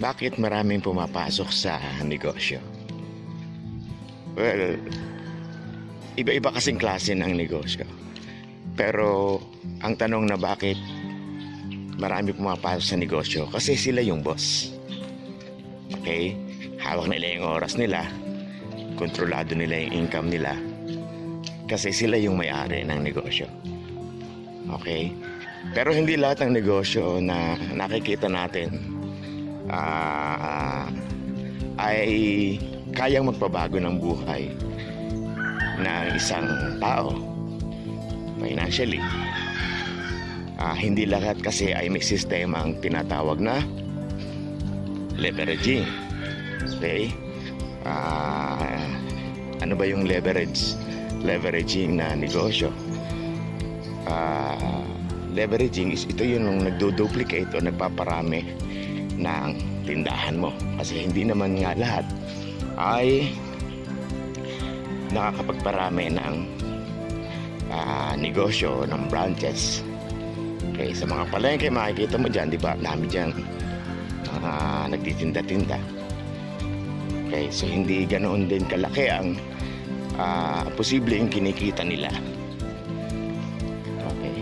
bakit maraming pumapasok sa negosyo? Well, iba-iba kasing klase ng negosyo. Pero ang tanong na bakit marami pumapasok sa negosyo kasi sila yung boss. Okay? Hawak nila yung oras nila. Kontrolado nila yung income nila. Kasi sila yung may-ari ng negosyo. Okay? Pero hindi lahat ng negosyo na nakikita natin ah, ay kayang magpabago ng buhay ng isang tao financially. Ah, hindi lahat kasi ay may sistema ang tinatawag na leveraging. Okay? Ah, ano ba yung leverage? Leveraging na negosyo. Ah, leveraging is ito yung nagdo-duplicate o nagpaparami ng tindahan mo. Kasi hindi naman nga lahat ay nakakapagparami ng ah, negosyo, ng branches. Okay, sa mga palengke makikita mo dyan, di ba? Dami dyan mga nagtitinda-tinda. Okay, so hindi ganoon din kalaki ang ah, posibleng kinikita nila. Okay.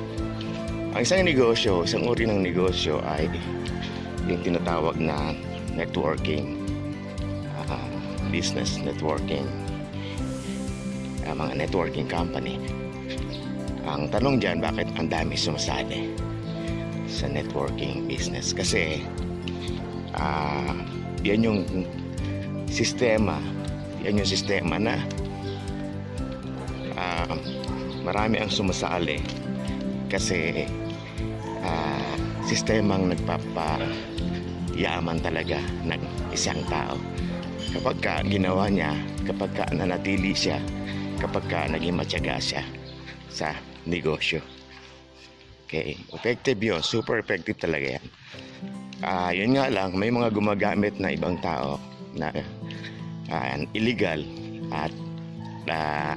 Ang isang negosyo, isang uri ng negosyo ay yung tinatawag na networking ah, business networking ah, mga networking company. Ang tanong dyan bakit ang dami sumasali sa networking business? Kasi ah, yan yung sistema yan yung sistema na ah, marami ang sumasali kasi ah, sistemang nagpapa yaman talaga ng isang tao. Kapag ka ginawa niya kapag ka nanatili siya kapag ka naging matyaga siya sa negosyo. Okay effective yun. Super effective talaga yan. Ah yun nga lang may mga gumagamit na ibang tao na ah, illegal at ah,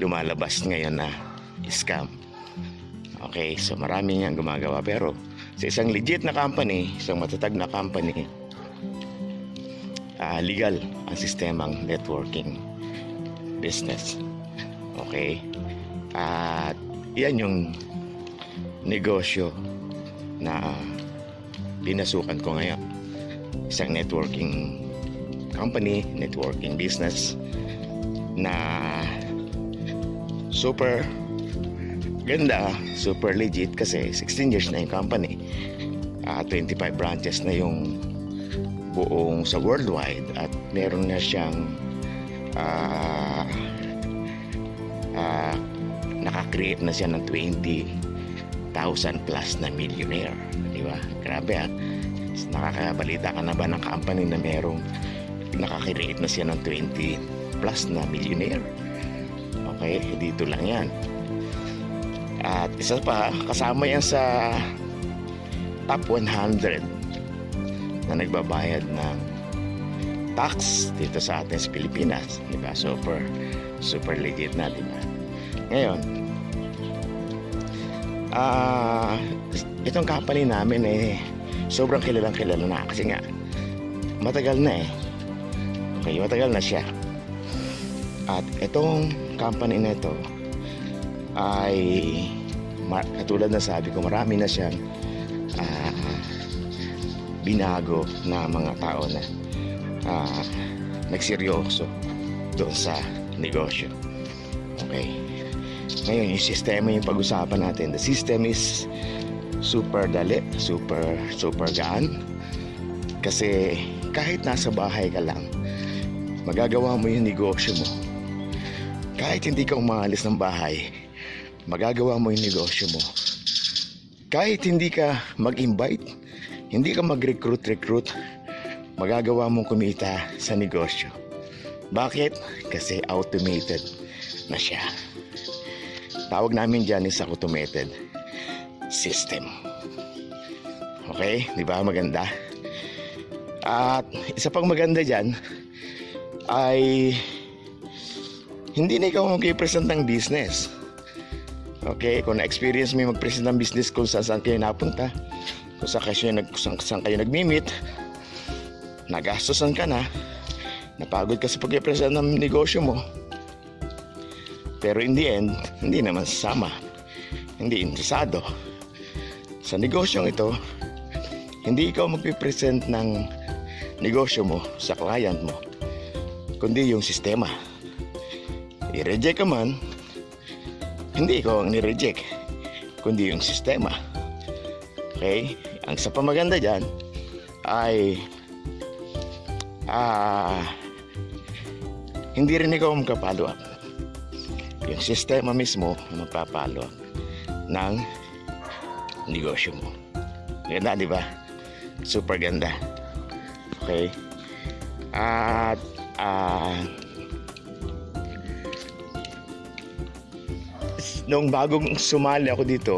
lumalabas ngayon na scam. Okay so marami niyang gumagawa pero sa isang legit na company, isang matatag na company, ah, legal ang sistemang networking business. Okay? At yan yung negosyo na pinasukan ko ngayon. Isang networking company, networking business na super ganda, super legit kasi 16 years na yung company. Ah, 25 branches na yung buong sa worldwide at meron na siyang ah ah, nakakreate na siya ng 20,000 plus na millionaire. Di ba? Grabe ah. Nakakabalita ka na ba ng company na merong nakakreate na siya ng 20 plus na millionaire? Okay, dito lang yan. At isa pa, kasama yan sa top 100 na nagbabayad ng tax dito sa atin sa Pilipinas. Di ba? Super, super legit na, di ba? Ngayon, ah itong company namin eh, sobrang kilalang kilala na kasi nga, matagal na eh. Okay, matagal na siya. At itong company na ito, ay katulad na sabi ko marami na siyang ah, binago na mga tao na ah, nagseryoso doon sa negosyo. Okay. Ngayon yung sistema yung pag-usapan natin the system is super dali super super gaan. Kasi kahit nasa bahay ka lang magagawa mo yung negosyo mo. Kahit hindi ka umalis ng bahay magagawa mo yung negosyo mo. Kahit hindi ka mag-invite, hindi ka mag-recruit-recruit, magagawa mong kumita sa negosyo. Bakit? Kasi automated na siya. Tawag namin dyan is automated system. Okay? Di ba? Maganda. At isa pang maganda dyan ay hindi na ikaw mag-present ng business. Okay, kung na-experience mo yung mag-present ng business kung saan, saan kayo napunta, kung saan kayo, nag, kung saan, kayo nag-meet, nagastosan ka na, napagod ka sa pag-represent ng negosyo mo, pero in the end, hindi naman sasama, hindi interesado. Sa negosyong ito, hindi ikaw magpipresent ng negosyo mo sa client mo, kundi yung sistema. I-reject ka man, hindi ikaw ang ni-reject, kundi yung sistema. Okay? Ang sa pamaganda dyan ay ah hindi rin ikaw up. Yung sistema mismo magpa-follow ng negosyo mo. Ganda, di ba? Super ganda. Okay? At ah Noong bagong sumali ako dito,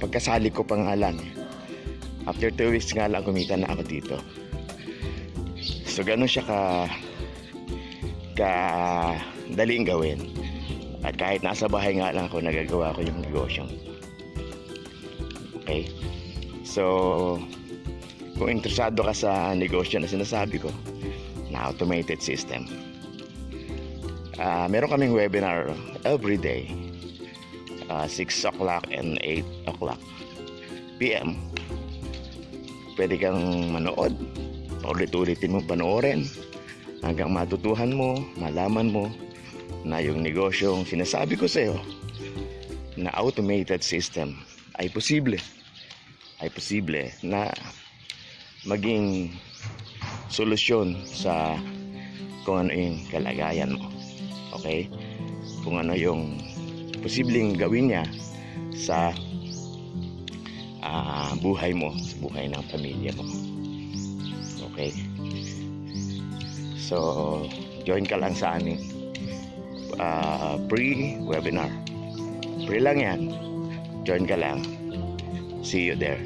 pagkasali ko pa nga lang. After two weeks nga lang, kumita na ako dito. So, ganun siya ka ka daling gawin. At kahit nasa bahay nga lang ako, nagagawa ko yung negosyo. Okay? So, kung interesado ka sa negosyo na sinasabi ko, na automated system. Ah, meron kaming webinar every day uh, 6 o'clock and 8 o'clock PM pwede kang manood. Paulit-ulitin mo panoorin. Hanggang matutuhan mo malaman mo na yung negosyong sinasabi ko sa'yo na automated system ay posible. Ay posible na maging solusyon sa kung ano yung kalagayan mo. Okay? Kung ano yung posibleng gawin niya sa ah, buhay mo, sa buhay ng pamilya mo. Okay? So, join ka lang sa aming ah, pre-webinar. Free lang yan. Join ka lang. See you there.